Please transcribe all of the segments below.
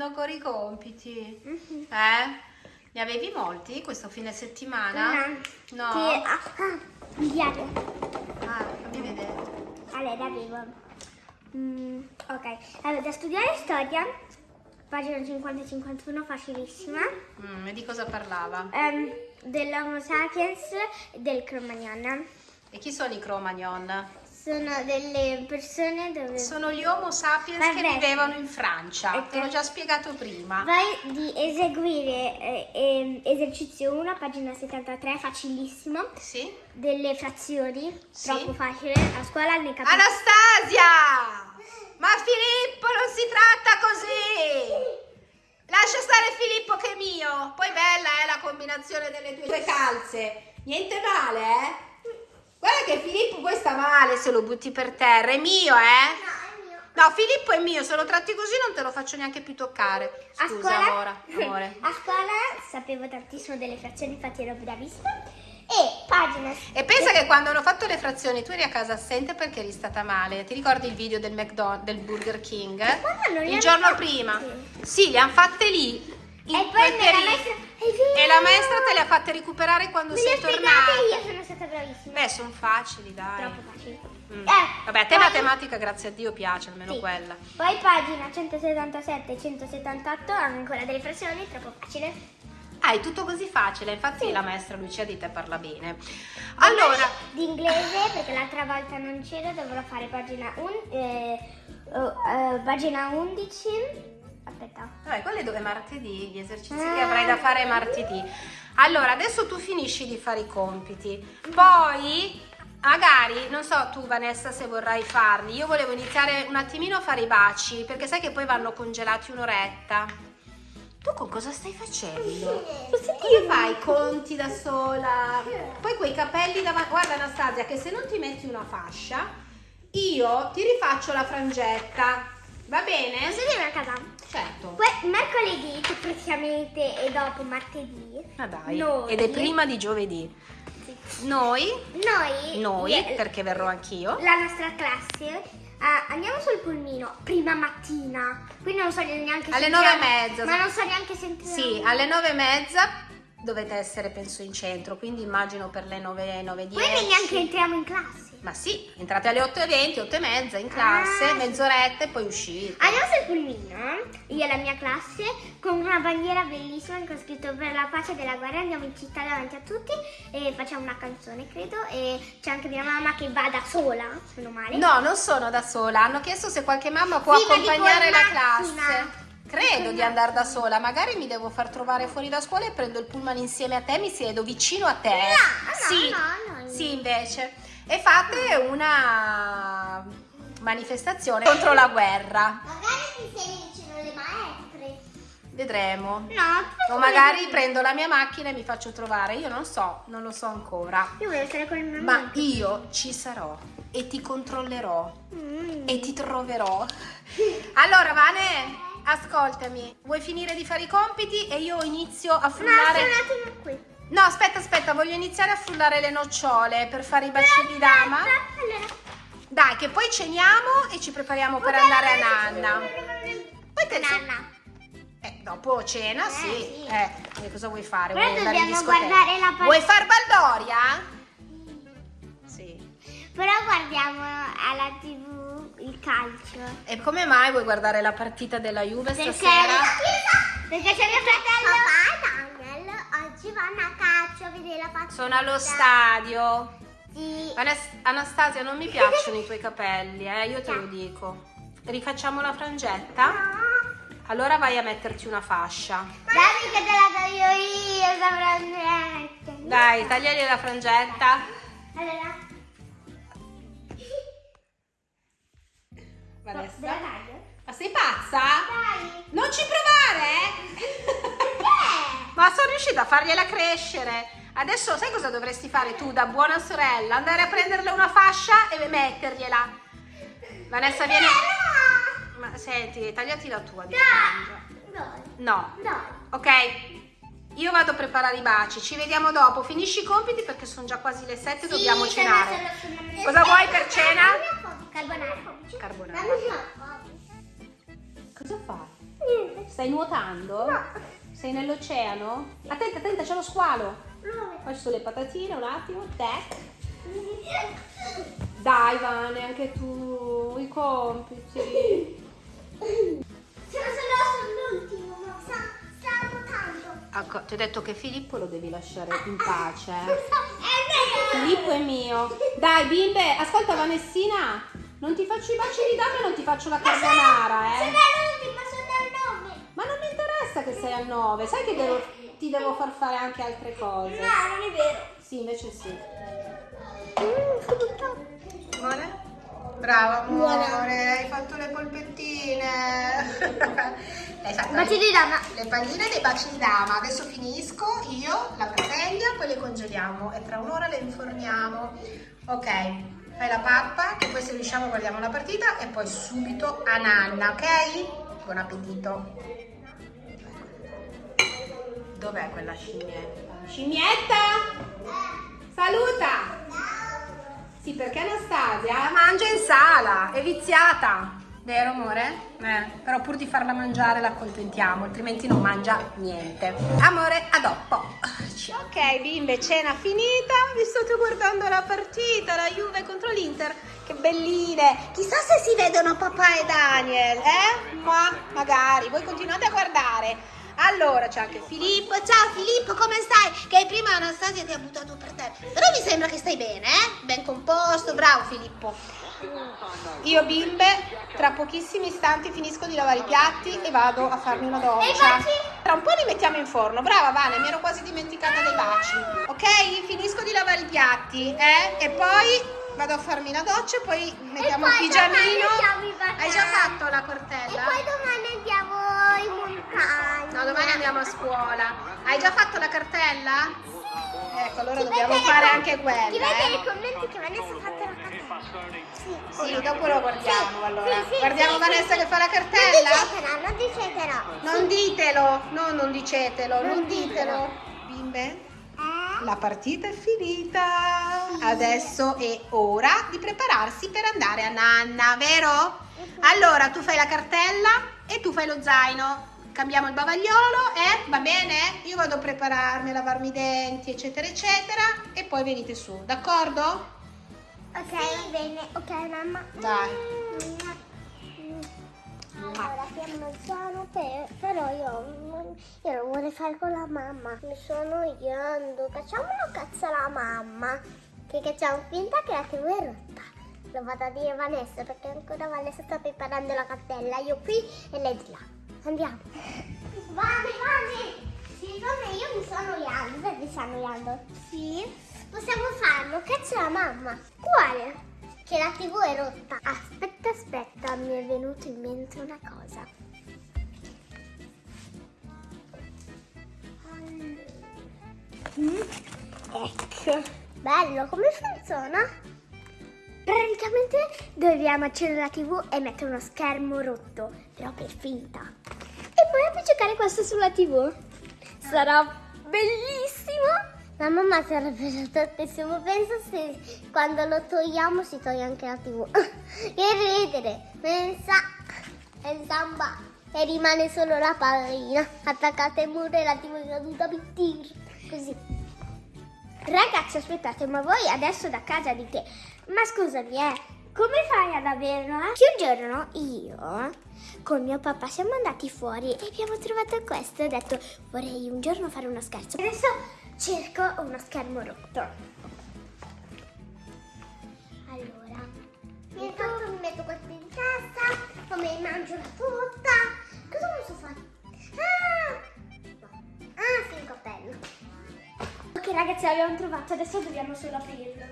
facendo ancora i compiti? Mhm. Eh? Ne avevi molti questo fine settimana? No. Che, ah, ah, diario. Ah, fammi vedere. Allora, avevo. mm, ok, allora da studiare storia, pagina 50-51, facilissima. Mm, e di cosa parlava? Ehm, dell'Homo sapiens e del Cro-Magnon. E chi sono i Cro-Magnon? Sono delle persone dove Sono gli Homo sapiens che Vabbè. vivevano in Francia. Ok. Te l'ho già spiegato prima. Vai di eseguire eh, ehm, esercizio 1, pagina 73, facilissimo. Sì? Delle frazioni, Sì. troppo facile. A scuola ne capisco. Anastasia! Ma Filippo non si tratta così! Lascia stare Filippo che è mio. Poi bella è la combinazione delle tue calze. Niente male, eh? Guarda che Filippo poi sta male se lo butti per terra. È mio, eh? No, è mio. No, Filippo è mio. Se lo tratti così non te lo faccio neanche più toccare. A Scusa, scuola, amore. amore. a scuola sapevo tantissimo delle frazioni, infatti ero bravissima. E pagina. E pensa che quando hanno fatto le frazioni tu eri a casa assente perché eri stata male. Ti ricordi il video del McDonald's, del Burger King? Non li il giorno prima. Sì, le hanno fatte lì. E poi la maestra. E la maestra te le ha fatte recuperare quando Me sei tornata. io, sono stata bravissima. Beh, sono facili, dai. Troppo facile. Mm. Eh, Vabbè, a te matematica, grazie a Dio, piace, almeno Sì. quella. Poi pagina 177 e 178 hanno ancora delle frazioni, troppo facile. Ah, è tutto così facile, infatti la maestra Lucia di te parla bene. Allora, Di inglese, perché l'altra volta non c'era, dovrò fare pagina, un, eh, oh, eh, pagina 11. Aspetta. vabbè, quello è dove martedì, gli esercizi Ah. che avrai da fare martedì. Allora, adesso tu finisci di fare i compiti. Poi, magari, non so tu Vanessa se vorrai farli, io volevo iniziare un attimino a fare i baci, perché sai che poi vanno congelati un'oretta. Tu con cosa stai facendo? Cosa fai? Conti da sola? Poi quei capelli davanti. Guarda Anastasia, che se non ti metti una fascia, io ti rifaccio la frangetta. Va bene? Posso dire una cosa? Certo. Que- mercoledì, che praticamente è dopo martedì, Ma dai. Noi- Ed è prima di giovedì. Noi, noi, noi, eh, perché verrò anch'io. la nostra classe, ah, andiamo sul pulmino prima mattina, quindi non so neanche Alle nove e mezza. Ma non so neanche se entriamo. Sì, alle nove e mezza dovete essere, penso, in centro, quindi immagino per le nove, nove e dieci. Quindi neanche entriamo in classe. Ma sì, entrate alle 8.20, 8 e mezza in classe, Ah, mezz'oretta e poi uscite. Andiamo sul pulmino, io e la mia classe, con una bandiera bellissima con scritto per la pace della guerra, andiamo in città davanti a tutti e facciamo una canzone, credo, e c'è anche mia mamma che va da sola, se non male. No, non sono da sola. Hanno chiesto se qualche mamma può Sì, ma accompagnare in la macchina. classe. Credo di andare da sola, magari mi devo far trovare fuori da scuola e prendo il pullman insieme a te, mi siedo vicino a te. No, no, sì, no, no. sì, invece. E fate una manifestazione contro la guerra. Magari sei vicino alle maestre. Vedremo. No, O magari prendo la mia macchina e mi faccio trovare. Io non so, non lo so ancora. Io voglio stare con il mio Ma amico. io ci sarò e ti controllerò Mm. e ti troverò. Allora, Vane, ascoltami. Vuoi finire di fare i compiti e io inizio a No, frullare? un attimo qui. No, aspetta, aspetta, voglio iniziare a frullare le nocciole per fare i baci di dama. Dai, che poi ceniamo e ci prepariamo per andare a Nanna. Poi te Nanna. Eh, dopo cena, Eh, sì. sì. Eh, che cosa vuoi fare? Però Vuoi dobbiamo guardare la Vuoi far Baldoria? Sì. Però guardiamo alla tv il calcio. E come mai vuoi guardare la partita della Juve Perché, stasera? perché c'è mio fratello. Papà oggi vanno a calcio a vedere la partita. Sono allo stadio. Sì. Anas- Anastasia, non mi piacciono i tuoi capelli, eh, io te lo dico. Rifacciamo la frangetta? Allora vai a metterti una fascia. Dammi che te la do io io, saprò Dai, tagliali la frangetta. Allora. Vanessa. Taglio? Ma sei pazza? Dai. Non ci provare! Perché? Ma sono riuscita a fargliela crescere. Adesso sai cosa dovresti fare tu da buona sorella? Andare a prenderle una fascia e mettergliela. Vanessa viene... Ma senti, tagliati la tua di. No. Dai. Ok? Io vado a preparare i baci, ci vediamo dopo. Finisci i compiti perché sono già quasi le 7 dobbiamo Sì, cenare. sono- sono- Cosa vuoi per cena? Carbonara. Carbonara. Cosa fai? niente. Stai nuotando? No. Sei nell'oceano? Attenta, attenta, c'è lo squalo. Sono le patatine, un attimo. Tac. Dai, Vane, anche tu, i compiti. Ecco, ti ho detto che Filippo lo devi lasciare in pace. eh. Filippo è mio. Dai, bimbe, ascolta Vanessina, non ti faccio i baci di dame, non ti faccio la carbonara, eh. 6 a 9. Sai che devo, ti devo far fare anche altre cose. No, non è vero. Sì, invece sì. Mm, Buona? Brava amore, Buona. hai fatto le polpettine. hai fatto baci di dama. Le palline dei baci di dama. Adesso finisco io la padella, poi le congeliamo e tra un'ora le inforniamo. Ok, fai la pappa, che poi se riusciamo guardiamo la partita e poi subito a nanna, ok? Buon appetito! Dov'è quella scimmietta? Scimmietta! Saluta! Sì, perché Anastasia mangia in sala, è viziata. Vero amore? Eh, però pur di farla mangiare la accontentiamo, altrimenti non mangia niente. Amore, a dopo. Ok, bimbe, cena finita. Vi state guardando la partita, la Juve contro l'Inter. Che belline. Chissà se si vedono papà e Daniel, eh? Ma magari, voi continuate a guardare. Allora c'è anche Filippo. Ciao Filippo, come stai? Che prima Anastasia ti ha buttato per terra. Però mi sembra che stai bene, eh? Ben composto, bravo Filippo. Io bimbe, tra pochissimi istanti finisco di lavare i piatti e vado a farmi una E i doccia. baci? Tra un po' li mettiamo in forno. Brava Vane, mi ero quasi dimenticata dei baci. Ok? Finisco di lavare i piatti, eh? E poi vado a farmi la doccia e poi mettiamo poi il pigiamino. Hai già fatto la E cortella? poi domani andiamo in montagna. No, domani andiamo a scuola. Hai già fatto la cartella? Ecco, allora Si dobbiamo fare anche quella. Si vede nei eh. commenti che Vanessa ha fatto la cartella. Sì. Sì, dopo lo guardiamo Sì, allora. sì, sì, Guardiamo sì, Vanessa sì, che fa la cartella? non dicetela. Non ditelo, no, non dicetelo, non Non ditelo. Bimbe, la partita è finita. Adesso è ora di prepararsi per andare a nanna, vero? Allora, tu fai la cartella e tu fai lo zaino. Cambiamo il bavagliolo, eh? Va bene? Io vado a prepararmi, a lavarmi i denti, eccetera, eccetera. E poi venite su, d'accordo? Ok, va bene. Ok, mamma. Dai. Allora, piano piano, per- però io, io lo vorrei fare con la mamma. Mi sto annoiando. Facciamo una cazzo alla mamma. Che facciamo finta che la TV è rotta. Lo vado a dire Vanessa perché ancora Vanessa sta preparando la cartella. Io qui e lei di là. Andiamo. Vane, Vane! Vane, io mi sto annoiando. Vedi, sta annoiando? Sì. Possiamo farlo. Cazzo la mamma. Quale? Che la TV è rotta. Aspetta, aspetta, mi è venuto in mente una cosa. Mm, Ecco. Bello, come funziona? Praticamente dobbiamo accendere la TV e mettere uno schermo rotto, però per finta. E poi appiccicare questo sulla TV. Sarà bellissimo! La mamma sarebbe tantissimo. Pensa se quando lo togliamo si toglie anche la TV. che ridere! Pensa e samba e rimane solo la pallina attaccata ai muro e la TV è caduta. Così. Ragazzi, aspettate, ma voi adesso da casa dite, ma scusami, eh, come fai ad averla? Che un giorno io con mio papà siamo andati fuori e abbiamo trovato questo e ho detto vorrei un giorno fare uno scherzo. Adesso cerco uno schermo rotto. Allora, intanto mi metto questo in testa, poi mangio la frutta. Cosa posso fare? Ah! Ah, sì, un cappello. Ok ragazzi l'abbiamo trovato, adesso dobbiamo solo aprirlo.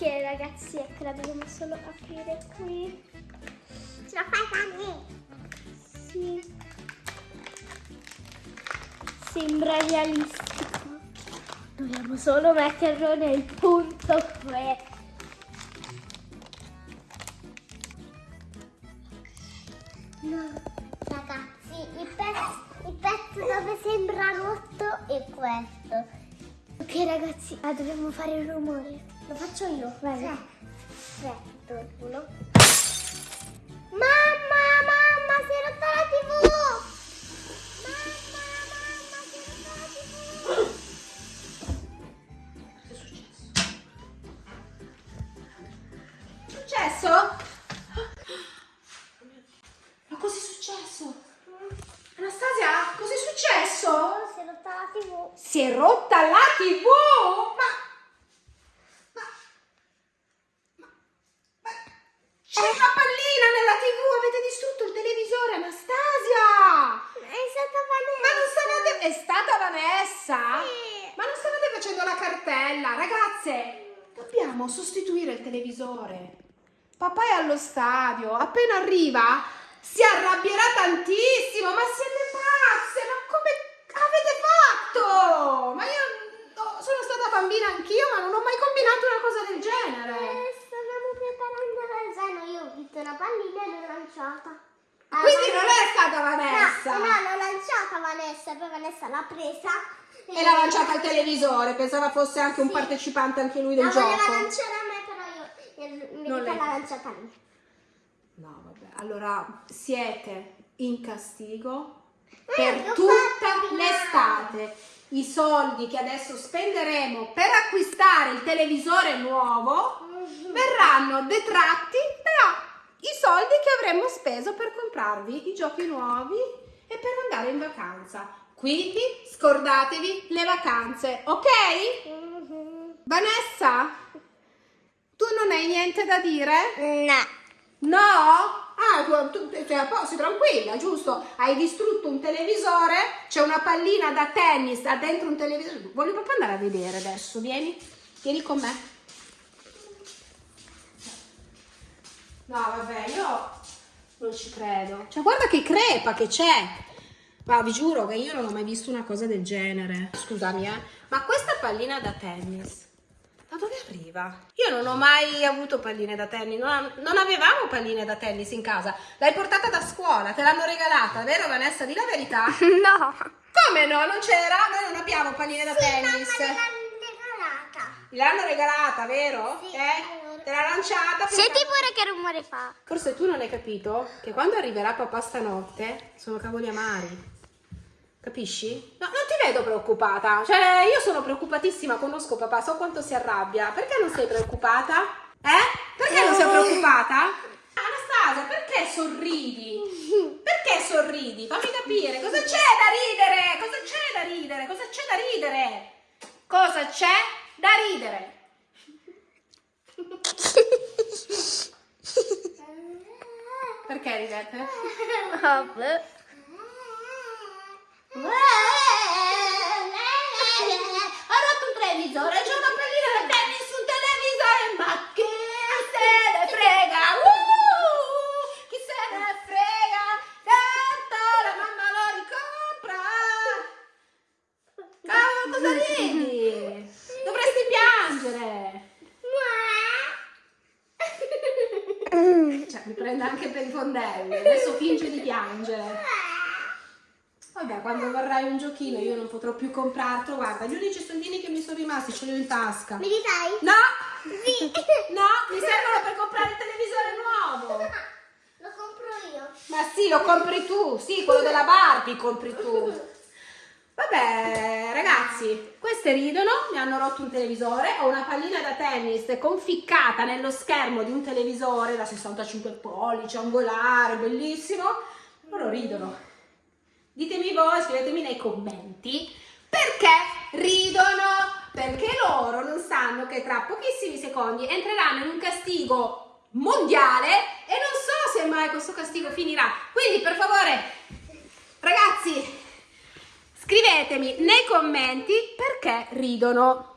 Ok ragazzi, ecco la dobbiamo solo aprire qui. Ce la fai Fanny? Sì. Sembra realistico. Dobbiamo solo metterlo nel punto qui. No, ragazzi, il pezzo, il pezzo dove sembra rotto è questo. Ok ragazzi, ah, dobbiamo fare il rumore. Lo faccio io, vai. Aspetta, uno. Mamma, mamma, si è rotta la tv! Cartella? Ragazze, dobbiamo sostituire il televisore. Papà è allo stadio, appena arriva si arrabbierà tantissimo, ma siete pazze, ma come avete fatto? Ma io no, sono stata bambina anch'io, ma non ho mai combinato una cosa del genere. Eh, stavamo preparando la zaino, io ho visto una pallina e l'ho lanciata. Ah, Quindi non è stata No, Vanessa. no, l'ho lanciata Vanessa, poi Vanessa l'ha presa. E l'ha lanciata al televisore, pensava fosse anche un Sì. partecipante anche lui del La gioco. voleva lanciare a me, però io lei. l'ha lanciata me. No, vabbè. Allora, siete in castigo Eh, per tutta l'estate. I soldi che adesso spenderemo per acquistare il televisore nuovo verranno detratti dai soldi che avremmo speso per comprarvi i giochi nuovi e per andare in vacanza. Quindi scordatevi le vacanze, ok? Mhm. Vanessa, tu non hai niente da dire? No. No? Ah, tu, tu sei a posto, sei tranquilla, giusto? Hai distrutto un televisore, c'è una pallina da tennis da dentro un televisore. Voglio proprio andare a vedere adesso, vieni, vieni con me. No, vabbè, io non ci credo. Cioè, guarda che crepa che c'è. Ma vi giuro che io non ho mai visto una cosa del genere. Scusami, eh. Ma questa pallina da tennis, da dove arriva? Io non ho mai avuto palline da tennis, non, non avevamo palline da tennis in casa. L'hai portata da scuola, te l'hanno regalata, vero Vanessa? Di la verità. No. Come no? Non c'era? Noi non abbiamo palline da tennis. Mamma l'ha regalata. L'hanno regalata, vero? Sì, eh? Te l'ha lanciata. Senti pure che rumore fa. Forse tu non hai capito che quando arriverà papà stanotte sono cavoli amari. Capisci? No, non ti vedo preoccupata. Cioè, io sono preoccupatissima, conosco papà, so quanto si arrabbia. Perché non sei preoccupata? Eh? Perché non sei preoccupata? Anastasia, perché sorridi? Perché sorridi? Fammi capire, cosa c'è da ridere? Cosa c'è da ridere? Cosa c'è da ridere? Cosa c'è da ridere? Perché ridete? Ha rotto un televisore, c'è una pallina da tennis sul televisore, ma chi se ne frega? Uh, chi se ne frega? Tanto la mamma lo ricompra. Cavolo, cosa ridi? Dovresti piangere. Cioè, mi prende anche per i fondelli. Adesso finge di piangere. Vabbè, quando vorrai un giochino io non potrò più comprartelo. Guarda, gli unici soldini che mi sono rimasti ce li ho in tasca. Mi li dai? No! Sì. No, mi servono per comprare il televisore nuovo. Lo compro io. Ma sì, lo compri tu. Sì, quello della Barbie compri tu. Vabbè, ragazzi, queste ridono, mi hanno rotto un televisore, ho una pallina da tennis conficcata nello schermo di un televisore da 65 pollici, angolare, bellissimo. Loro ridono. Ditemi voi, scrivetemi nei commenti perché ridono, perché loro non sanno che tra pochissimi secondi entreranno in un castigo mondiale e non so se mai questo castigo finirà. Quindi per favore, ragazzi, scrivetemi nei commenti perché ridono.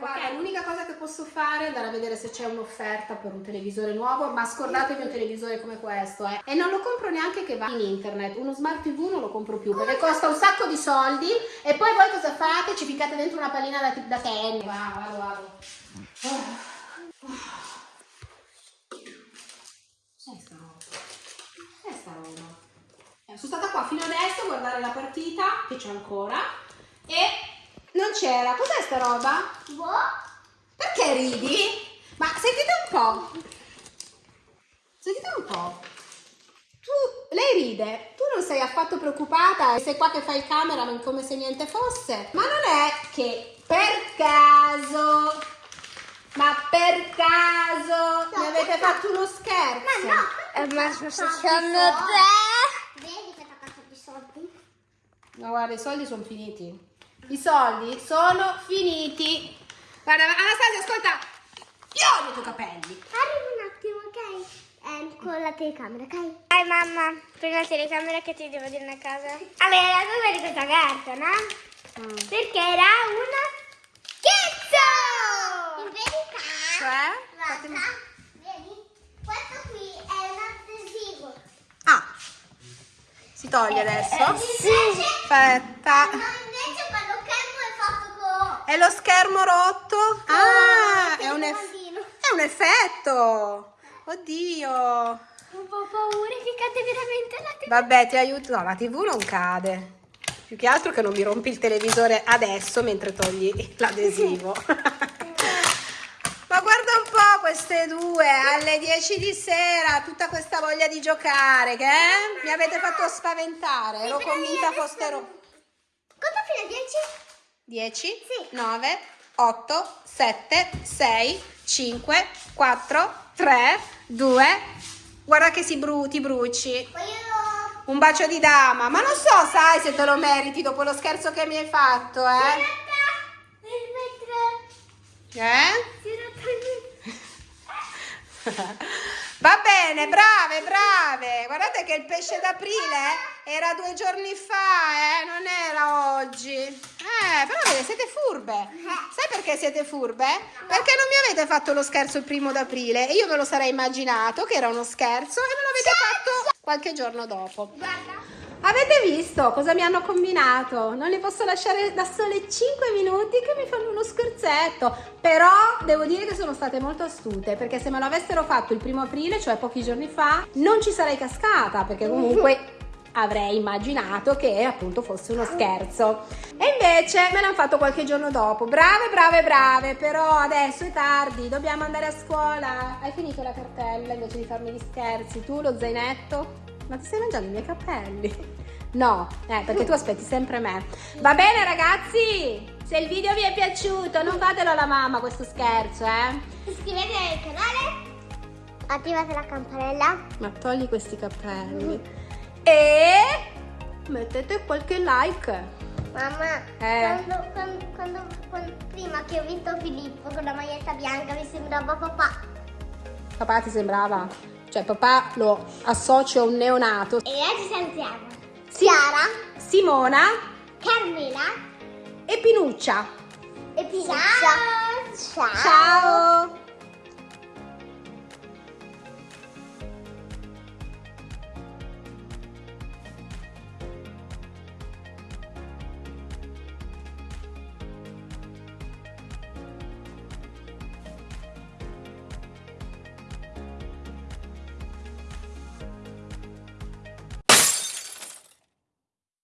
Ok, l'unica cosa che posso fare è andare a vedere se c'è un'offerta per un televisore nuovo, ma scordatevi un televisore come questo, eh. E non lo compro neanche che va in internet, uno smart TV non lo compro più perché costa un sacco di soldi e poi voi cosa fate? Ci ficcate dentro una pallina da, da tennis. Va, vado, vado. Cos'è sta roba? Cos'è sta roba? Eh, sono stata qua fino adesso a guardare la partita, che c'è ancora, e non c'era. Cos'è sta roba? Boh. Perché ridi? Ma sentite un po'. Sentite un po'. Tu, lei ride, tu non sei affatto preoccupata, sei qua che fai il cameraman come se niente fosse. Ma non è che per caso Ma per caso mi avete fatto uno scherzo? Ma no! Eh, ma sono- te. Vedi che ti ha fatto i soldi? No, guarda, i soldi sono finiti. I soldi sono finiti. Guarda, Anastasia, ascolta. Io odio i tuoi capelli. Arriva un attimo, ok? Ehm, con la telecamera, ok? Dai mamma, prendi la telecamera che ti devo dire una cosa. Allora, la cosa di questa carta, no? Mm. Perché era una schizzo! In verità, Cioè? guarda, Fatemi- vedi? Questo qui è un adesivo. Ah, si toglie adesso. Sì. Aspetta. No, invece quello schermo è fatto con... È lo schermo rotto? Ah, è un, eff- è un effetto. Oddio. Un po' paura che cade veramente la testa. Vabbè, ti aiuto. No, la TV non cade. Più che altro che non mi rompi il televisore adesso mentre togli l'adesivo. Ma guarda un po' queste due alle 10 di sera, tutta questa voglia di giocare, che eh? mi avete fatto spaventare. Ero convinta adesso- foste ro- Conta fino a 10? 10, Sì. 9, 8, 7, 6, 5, 4, 3, 2. Guarda che si bru- ti bruci. Un bacio di dama, ma non so, sai se te lo meriti dopo lo scherzo che mi hai fatto, eh? Eh? si è rotto il vetro. Va bene, brave, brave. Guardate che il pesce d'aprile era due giorni fa, eh? Non era oggi. Eh, però vedi, siete furbe. Sai perché siete furbe? Perché non mi avete fatto lo scherzo il primo d'aprile e io me lo sarei immaginato che era uno scherzo e me l'avete fatto qualche giorno dopo. Guarda. Avete visto cosa mi hanno combinato? Non li posso lasciare da sole 5 minuti che mi fanno uno scherzetto. Però devo dire che sono state molto astute perché se me lo avessero fatto il primo aprile, cioè pochi giorni fa, non ci sarei cascata perché comunque avrei immaginato che appunto fosse uno scherzo. E invece me l'hanno fatto qualche giorno dopo. Brave, brave, brave, però adesso è tardi, dobbiamo andare a scuola. Hai finito la cartella invece di farmi gli scherzi? Tu lo zainetto? Ma ti stai mangiando i miei capelli? No, eh, perché tu aspetti sempre me. Va bene ragazzi? Se il video vi è piaciuto, non fatelo alla mamma questo scherzo, eh? Iscrivetevi al canale. Attivate la campanella. Ma togli questi capelli. E mettete qualche like. Mamma, Eh. quando, quando, quando- quando- prima che ho visto Filippo con la maglietta bianca mi sembrava papà. Papà ti sembrava? Cioè papà lo associo a un neonato. E oggi salutiamo Sì. Chiara, Simona Carmela e Pinuccia. e Pisa. Ciao. Ciao.